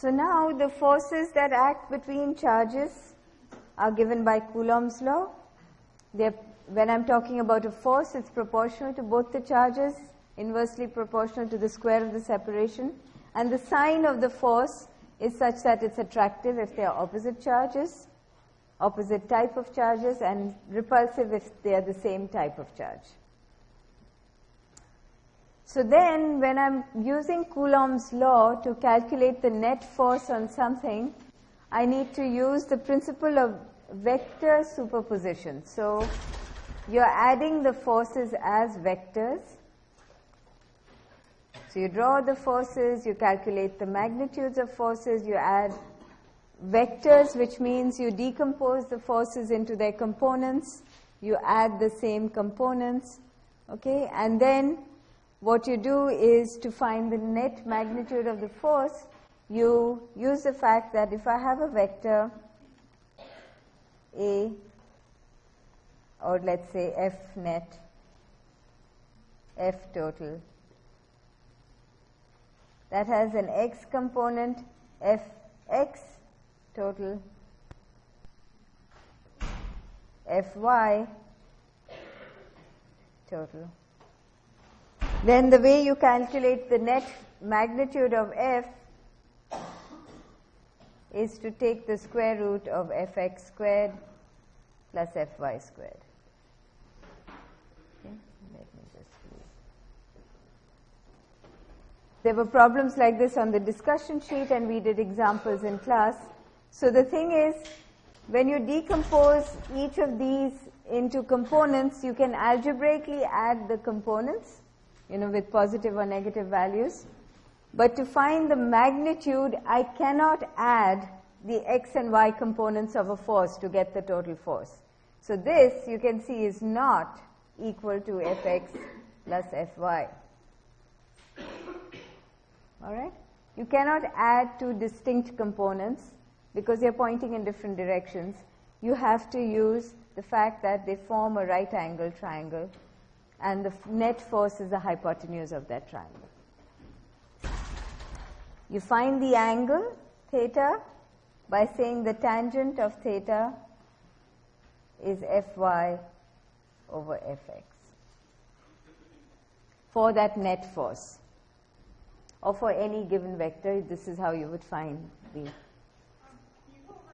So now the forces that act between charges are given by Coulomb's law. They're, when I'm talking about a force, it's proportional to both the charges, inversely proportional to the square of the separation. And the sign of the force is such that it's attractive if they are opposite charges, opposite type of charges, and repulsive if they are the same type of charge. So then, when I'm using Coulomb's law to calculate the net force on something, I need to use the principle of vector superposition. So, you're adding the forces as vectors. So, you draw the forces, you calculate the magnitudes of forces, you add vectors, which means you decompose the forces into their components, you add the same components, okay, and then what you do is to find the net magnitude of the force, you use the fact that if I have a vector A or let's say F net, F total, that has an x component, F x total, F y total. Then the way you calculate the net magnitude of f is to take the square root of fx squared plus fy squared. There were problems like this on the discussion sheet and we did examples in class. So the thing is, when you decompose each of these into components, you can algebraically add the components you know, with positive or negative values. But to find the magnitude, I cannot add the x and y components of a force to get the total force. So this, you can see, is not equal to fx plus fy. All right? You cannot add two distinct components because they're pointing in different directions. You have to use the fact that they form a right angle triangle and the net force is the hypotenuse of that triangle. You find the angle theta by saying the tangent of theta is Fy over Fx for that net force or for any given vector this is how you would find the